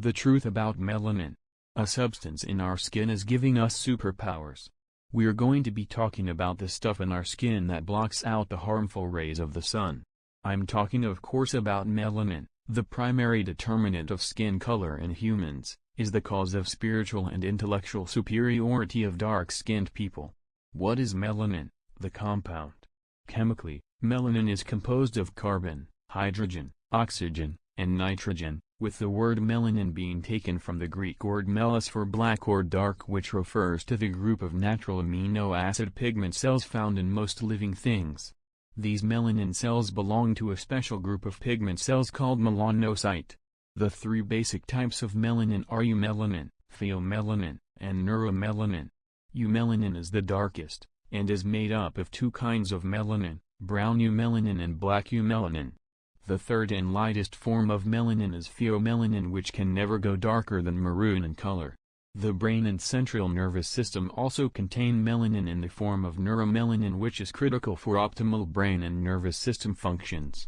The truth about melanin. A substance in our skin is giving us superpowers. We're going to be talking about the stuff in our skin that blocks out the harmful rays of the sun. I'm talking of course about melanin, the primary determinant of skin color in humans, is the cause of spiritual and intellectual superiority of dark-skinned people. What is melanin, the compound? Chemically, melanin is composed of carbon, hydrogen, oxygen, and nitrogen, with the word melanin being taken from the Greek word melas for black or dark which refers to the group of natural amino acid pigment cells found in most living things. These melanin cells belong to a special group of pigment cells called melanocyte. The three basic types of melanin are eumelanin, pheomelanin, and neuromelanin. Eumelanin is the darkest, and is made up of two kinds of melanin, brown eumelanin and black eumelanin. The third and lightest form of melanin is pheomelanin which can never go darker than maroon in color. The brain and central nervous system also contain melanin in the form of neuromelanin which is critical for optimal brain and nervous system functions.